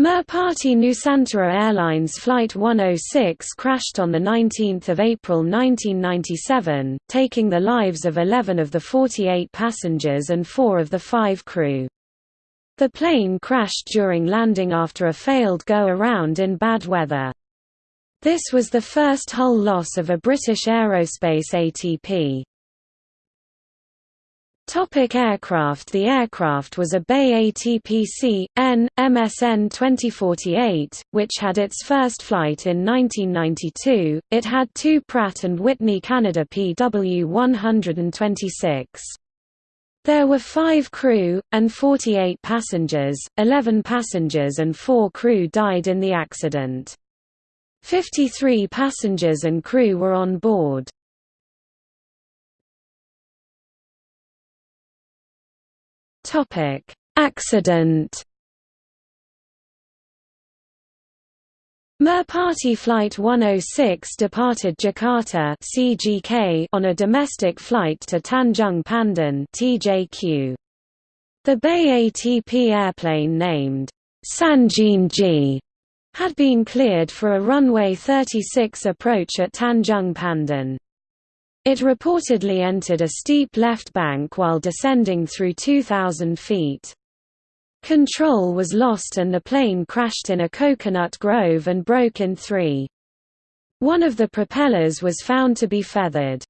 Merpati Nusantara Airlines Flight 106 crashed on 19 April 1997, taking the lives of 11 of the 48 passengers and 4 of the 5 crew. The plane crashed during landing after a failed go-around in bad weather. This was the first hull loss of a British Aerospace ATP. Topic aircraft The aircraft was a BAe ATPC, N, MSN 2048, which had its first flight in 1992. It had two Pratt & Whitney Canada PW126. There were five crew, and 48 passengers, 11 passengers and four crew died in the accident. 53 passengers and crew were on board. Topic: Accident. Merpati Flight 106 departed Jakarta (CGK) on a domestic flight to Tanjung Pandan (TJQ). The BAe ATP airplane named Sanjin G had been cleared for a runway 36 approach at Tanjung Pandan. It reportedly entered a steep left bank while descending through 2,000 feet. Control was lost and the plane crashed in a coconut grove and broke in three. One of the propellers was found to be feathered.